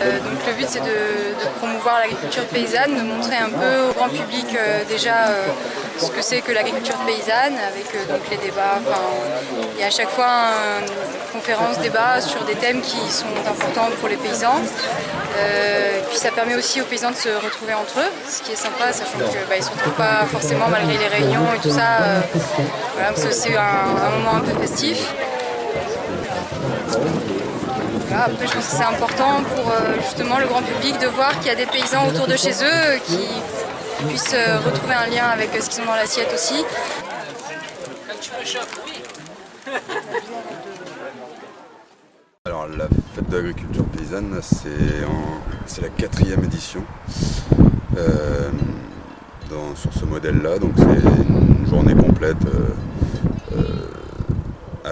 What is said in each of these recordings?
euh, donc le but c'est de, promouvoir l'agriculture paysanne, de montrer un peu au grand public euh, déjà euh, ce que c'est que l'agriculture paysanne avec donc les débats. Il y a à chaque fois une conférence, débat sur des thèmes qui sont importants pour les paysans. Puis ça permet aussi aux paysans de se retrouver entre eux, ce qui est sympa, sachant qu'ils bah, ne se retrouvent pas forcément malgré les réunions et tout ça. C'est aussi un moment un peu festif. Voilà, après, je pense que c'est important pour euh, justement le grand public de voir qu'il y a des paysans autour de chez eux qui puissent euh, retrouver un lien avec ce qu'ils ont dans l'assiette aussi. Alors la fête de l'agriculture paysanne, c'est la quatrième édition euh, sur ce modèle-là. Donc c'est une journée complète euh, euh,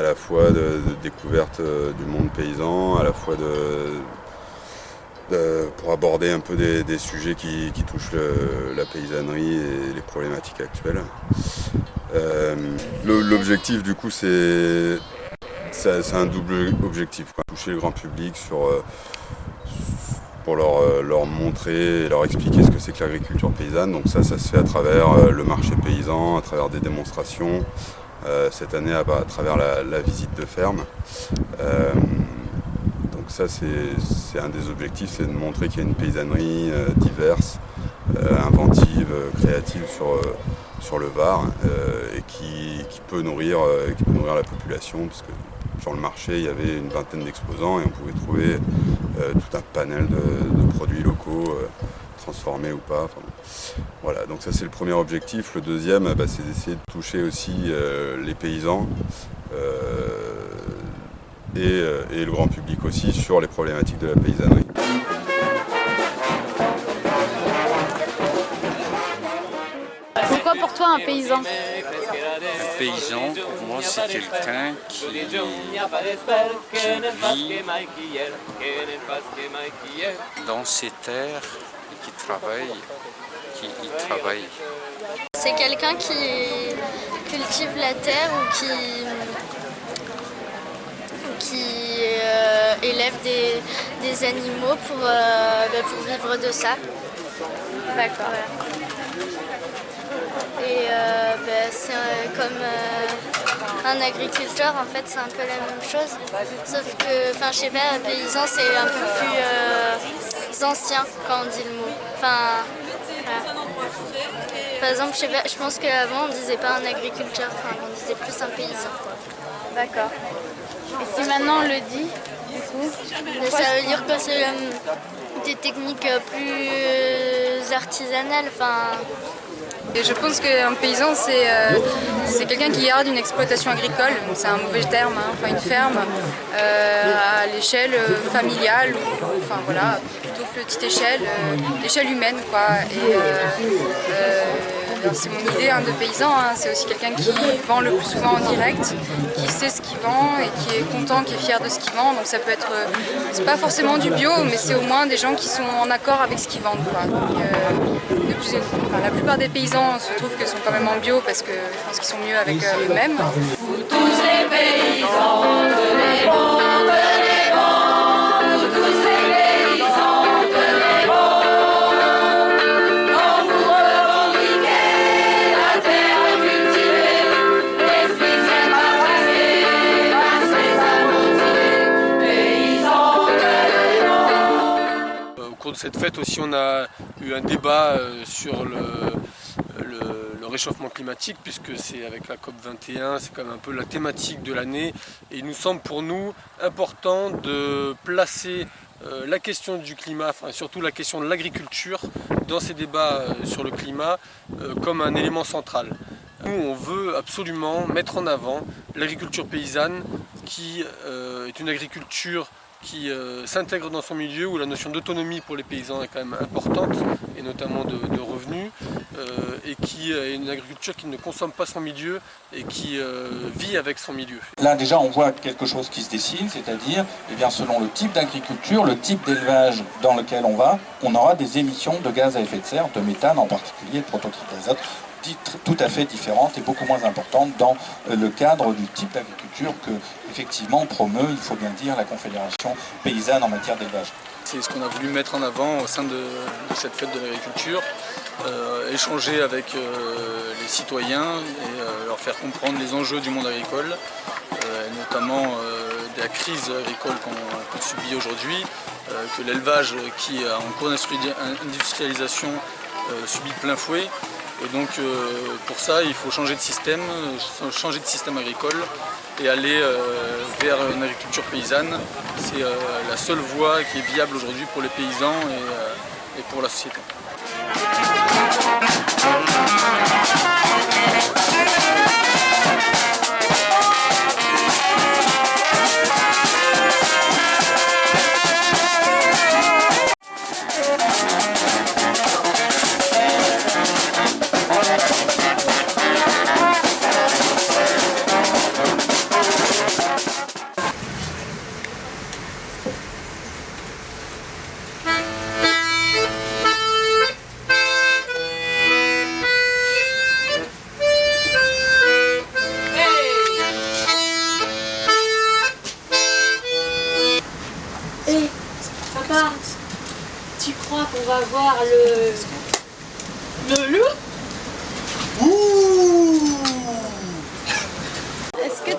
à la fois de, découverte euh, du monde paysan, à la fois pour aborder un peu des, sujets qui, touchent la paysannerie et les problématiques actuelles. Euh, L'objectif du coup c'est un double objectif, toucher le grand public sur, euh, pour leur, leur, montrer et leur expliquer ce que c'est que l'agriculture paysanne. Donc ça, ça se fait à travers le marché paysan, à travers des démonstrations, cette année à, travers la, visite de ferme. donc ça, c'est un des objectifs, c'est de montrer qu'il y a une paysannerie diverse, inventive, créative sur le Var euh, et qui, peut nourrir, euh, qui nourrir la population parce que sur le marché il y avait une vingtaine d'exposants et on pouvait trouver euh, tout un panel de produits locaux transformés ou pas. Enfin, voilà, donc ça c'est le premier objectif. Le deuxième, bah, c'est d'essayer de toucher aussi les paysans et, et le grand public aussi sur les problématiques de la paysannerie. pour toi un paysan? Un paysan, pour moi, c'est quelqu'un qui, qui, vit dans ses terres qui travaille, qui y travaille. C'est quelqu'un qui cultive la terre ou qui, qui euh, élève des, des, animaux pour, euh, bah, pour vivre de ça. D'accord. Et euh, ben, c'est comme euh, un agriculteur, en fait, c'est un peu la même chose. Sauf que, enfin, je sais pas, paysan, c'est un peu plus euh, ancien quand on dit le mot. Enfin, voilà. Par exemple, je, sais pas, je pense qu'avant, on disait pas un agriculteur, enfin, on disait plus un paysan. D'accord. Et si maintenant on le dit, du coup Ça veut dire que c'est des techniques plus artisanales, enfin... Et je pense qu'un paysan, c'est euh, quelqu'un qui garde une exploitation agricole, c'est un mauvais terme, hein, enfin une ferme, euh, à l'échelle euh, familiale, ou, enfin voilà, plutôt petite échelle, euh, l'échelle humaine quoi. Et, c'est mon idée hein, de paysan, hein. c'est aussi quelqu'un qui vend le plus souvent en direct, sait ce qu'il vend et qui est content, qui est fier de ce qu'il vend. Donc ça peut être, c'est pas forcément du bio, mais c'est au moins des gens qui sont en accord avec ce qu'ils vendent. Quoi. Donc, euh, plus, la plupart des paysans se trouvent que sont quand même en bio parce que je pense qu'ils sont mieux avec euh, eux-mêmes. Tous les paysans cette fête aussi, on a eu un débat euh, sur le, réchauffement climatique, puisque c'est avec la COP 21, c'est quand même un peu la thématique de l'année. Et il nous semble pour nous important de placer euh, la question du climat, enfin surtout la question de l'agriculture dans ces débats euh, sur le climat comme un élément central. Nous, on veut absolument mettre en avant l'agriculture paysanne qui est une agriculture qui euh, s'intègre dans son milieu, où la notion d'autonomie pour les paysans est quand même importante, et notamment de, revenus, euh, et qui est une agriculture qui ne consomme pas son milieu et qui euh, vit avec son milieu. Là déjà on voit quelque chose qui se dessine, c'est-à-dire eh bien selon le type d'agriculture, le type d'élevage dans lequel on va, on aura des émissions de gaz à effet de serre, de méthane en particulier, de protoxyde d'azote, tout à fait différente et beaucoup moins importante dans le cadre du type d'agriculture que effectivement promeut, il faut bien dire, la Confédération paysanne en matière d'élevage. C'est ce qu'on a voulu mettre en avant au sein de, cette fête de l'agriculture, euh, échanger avec euh, les citoyens et euh, leur faire comprendre les enjeux du monde agricole, notamment de la crise agricole qu'on subit aujourd'hui, que l'élevage qui est en cours d'industrialisation subit plein fouet. Et donc pour ça, il faut changer de système, changer de système agricole et aller vers une agriculture paysanne. C'est la seule voie qui est viable aujourd'hui pour les paysans et pour la société.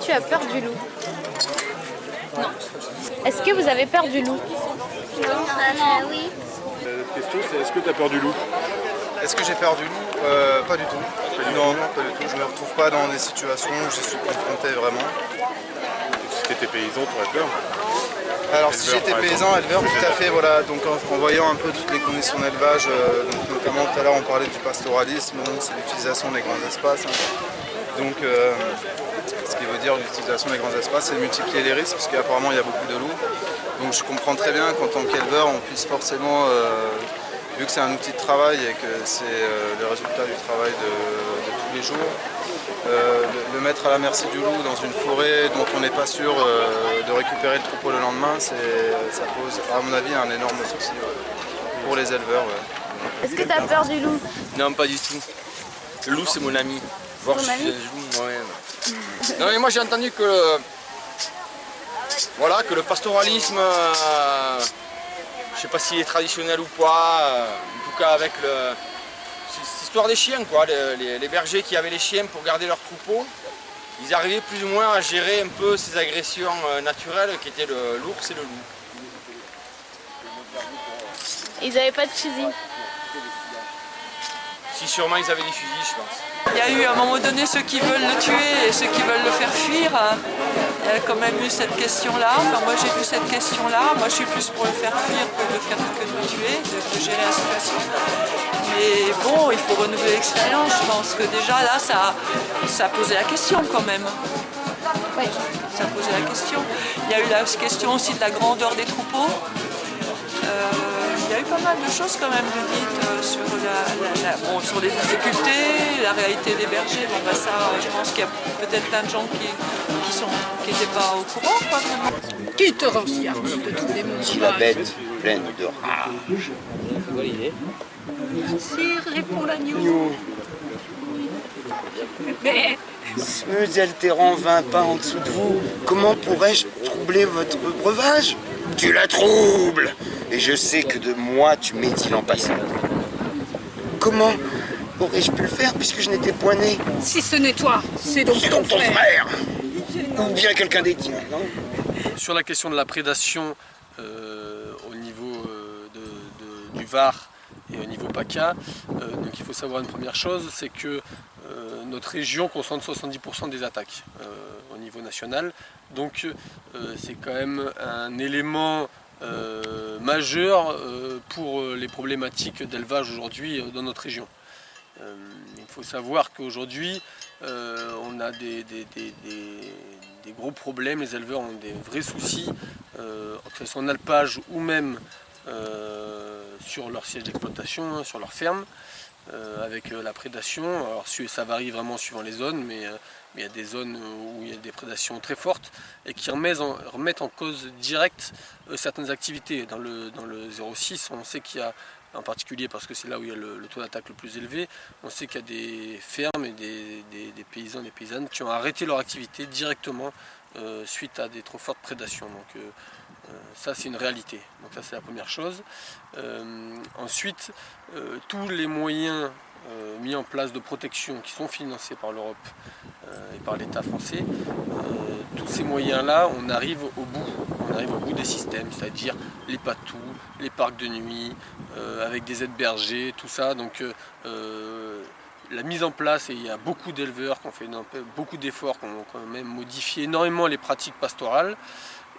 Tu as peur du loup Non. Est-ce que vous avez peur du loup Non, euh, oui. La question c'est est-ce que tu as peur du loup Est-ce que j'ai peur du loup euh, Pas du tout. non, non, pas du tout. Je ne me retrouve pas dans des situations où je suis confronté vraiment. Si tu étais paysan, tu aurais peur alors si j'étais paysan, éleveur, tout à fait, voilà, donc en, voyant un peu toutes les conditions d'élevage, euh, notamment tout à l'heure on parlait du pastoralisme, c'est l'utilisation des grands espaces. Hein. Donc euh, ce qui veut dire l'utilisation des grands espaces, c'est de multiplier les risques, parce qu'apparemment il y a beaucoup de loups. Donc je comprends très bien qu'en tant qu'éleveur, on puisse forcément, euh, vu que c'est un outil de travail et que c'est le résultat du travail de tous les jours, euh, le, mettre à la merci du loup dans une forêt dont on n'est pas sûr euh, de récupérer le troupeau le lendemain, ça pose à mon avis un énorme souci pour les éleveurs. Est-ce que tu as peur du loup? Non, pas du tout. Le loup c'est mon ami. Voir je suis loup moi-même. Non mais moi j'ai entendu que le, voilà, que le pastoralisme, euh, je sais pas s'il est traditionnel ou pas, en tout cas avec le, l'histoire des chiens, quoi. Les, bergers qui avaient les chiens pour garder leurs troupeaux, ils arrivaient plus ou moins à gérer un peu ces agressions euh, naturelles qui étaient l'ours et le loup. Ils n'avaient pas de fusil Si sûrement ils avaient des fusils, je pense. Il y a eu à un moment donné ceux qui veulent le tuer et ceux qui veulent le faire fuir. Il y a quand même eu cette question-là. Enfin, moi j'ai vu cette question-là. Moi je suis plus pour le faire fuir que de, faire, que de le tuer, de gérer la situation. Mais bon, il faut renouveler l'expérience. Je pense que déjà là, ça, ça posait la question quand même. Oui, ça posait la question. Il y a eu la question aussi de la grandeur des troupeaux. Euh, y a eu pas mal de choses quand même de dites euh, sur, la, sur les difficultés, la réalité des bergers. Bon, bah ça, je pense qu'il y a peut-être plein de gens qui qui n'étaient pas au courant. Quoi, qui te rend si de tous les mots La bête pleine de rage. Sire, répond l'agneau. Mais... Ce altérant vint pas en dessous de vous. Comment pourrais-je troubler votre breuvage? Tu la troubles. Et je sais que de moi tu métis l'an passé. Comment aurais-je pu le faire puisque je n'étais point né? Si ce n'est toi, c'est donc, ton, frère. Ou bien quelqu'un des tiens, non? Sur la question de la prédation euh, au niveau euh, du Var et au niveau PACA. Euh, donc il faut savoir une première chose, c'est que euh, notre région concentre 70% des attaques euh, au niveau national. Donc c'est quand même un élément majeur pour les problématiques d'élevage aujourd'hui dans notre région. il faut savoir qu'aujourd'hui, on a des, gros problèmes, les éleveurs ont des vrais soucis, que ce soit alpage ou même sur leur siège d'exploitation, hein, sur leur ferme, euh, avec euh, la prédation. Alors ça varie vraiment suivant les zones, mais, euh, il y a des zones où il y a des prédations très fortes et qui remettent en, cause directe certaines activités. Dans le, dans le 06, on sait qu'il y a en particulier parce que c'est là où il y a le, taux d'attaque le plus élevé. On sait qu'il y a des fermes et des, paysans, des paysannes qui ont arrêté leur activité directement euh, suite à des trop fortes prédations. Euh, euh, ça c'est une réalité. Donc ça c'est la première chose. ensuite, tous les moyens mis en place de protection qui sont financés par l'Europe et par l'État français, tous ces moyens-là, on arrive au bout. On arrive au bout des systèmes, c'est-à-dire les patous, les parcs de nuit, avec des aides bergers, tout ça. Donc la mise en place, et il y a beaucoup d'éleveurs qui ont fait beaucoup d'efforts, qui ont quand même modifié énormément les pratiques pastorales.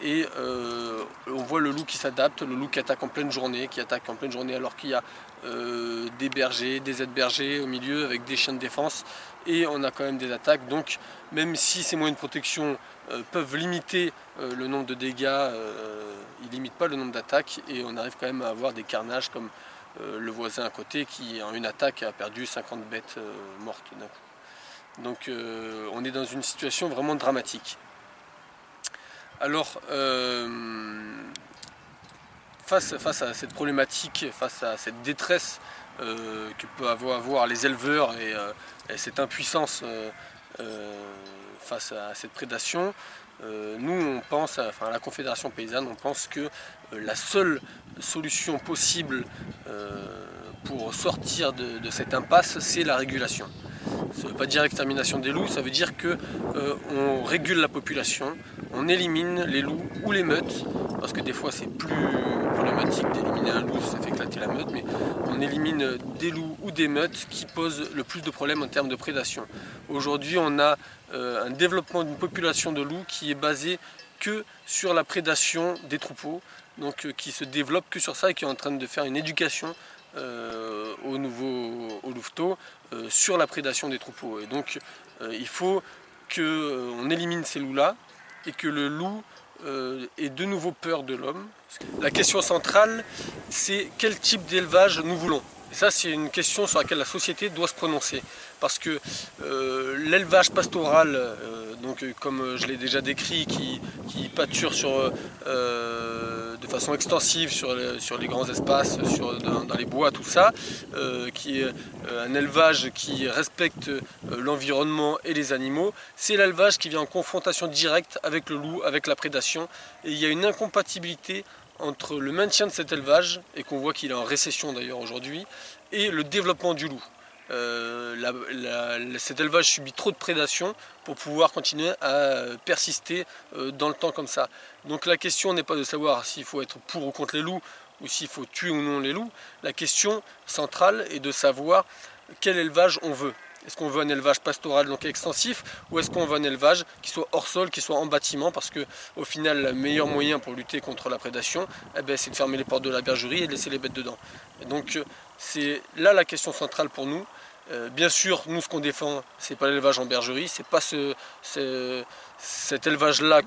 Et euh, on voit le loup qui s'adapte, le loup qui attaque en pleine journée, qui attaque en pleine journée alors qu'il y a euh, des bergers, des aides bergers au milieu avec des chiens de défense. Et on a quand même des attaques. Donc même si ces moyens de protection euh, peuvent limiter le nombre de dégâts, ils ne limitent pas le nombre d'attaques. Et on arrive quand même à avoir des carnages comme le voisin à côté qui en une attaque a perdu 50 bêtes mortes d'un coup. Donc on est dans une situation vraiment dramatique. Alors face, face, à cette problématique, face à cette détresse que peuvent avoir les éleveurs et, cette impuissance face à cette prédation, nous on pense, enfin la Confédération Paysanne, on pense que la seule solution possible euh, pour sortir de, cette impasse, c'est la régulation. Ça ne veut pas dire extermination des loups, ça veut dire qu'on euh, régule la population, on élimine les loups ou les meutes, parce que des fois c'est plus problématique d'éliminer un loup, ça fait éclater la meute, mais on élimine des loups ou des meutes qui posent le plus de problèmes en termes de prédation. Aujourd'hui on a euh, un développement d'une population de loups qui est basé que sur la prédation des troupeaux, donc euh, qui se développe que sur ça et qui est en train de faire une éducation euh, au nouveau au louveteau euh, sur la prédation des troupeaux. Et donc il faut qu'on élimine ces loups-là et que le loup ait de nouveau peur de l'homme. La question centrale, c'est quel type d'élevage nous voulons. Et ça, c'est une question sur laquelle la société doit se prononcer. Parce que l'élevage pastoral, donc, comme je l'ai déjà décrit, qui, pâture sur de façon extensive sur les, grands espaces, dans, les bois, tout ça, euh, qui est euh, un élevage qui respecte euh, l'environnement et les animaux. C'est l'élevage qui vient en confrontation directe avec le loup, avec la prédation. Et il y a une incompatibilité entre le maintien de cet élevage, et qu'on voit qu'il est en récession d'ailleurs aujourd'hui, et le développement du loup. Cet élevage subit trop de prédation pour pouvoir continuer à persister dans le temps comme ça. Donc la question n'est pas de savoir s'il faut être pour ou contre les loups ou s'il faut tuer ou non les loups. La question centrale est de savoir quel élevage on veut. Est-ce qu'on veut un élevage pastoral donc extensif ou est-ce qu'on veut un élevage qui soit hors sol, qui soit en bâtiment parce que au final le meilleur moyen pour lutter contre la prédation eh ben, c'est de fermer les portes de la bergerie et de laisser les bêtes dedans. Et donc c'est là la question centrale pour nous. Euh, bien sûr, nous ce qu'on défend, c'est pas l'élevage en bergerie, c'est pas ce, cet élevage-là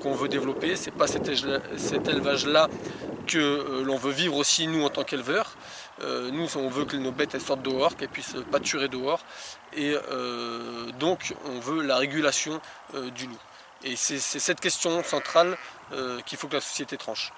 qu'on veut développer, c'est pas cet, élevage-là que euh, l'on veut vivre aussi nous en tant qu'éleveurs. Euh, nous on veut que nos bêtes elles sortent dehors, qu'elles puissent pâturer dehors, et donc on veut la régulation du loup. Et c'est cette question centrale qu'il faut que la société tranche.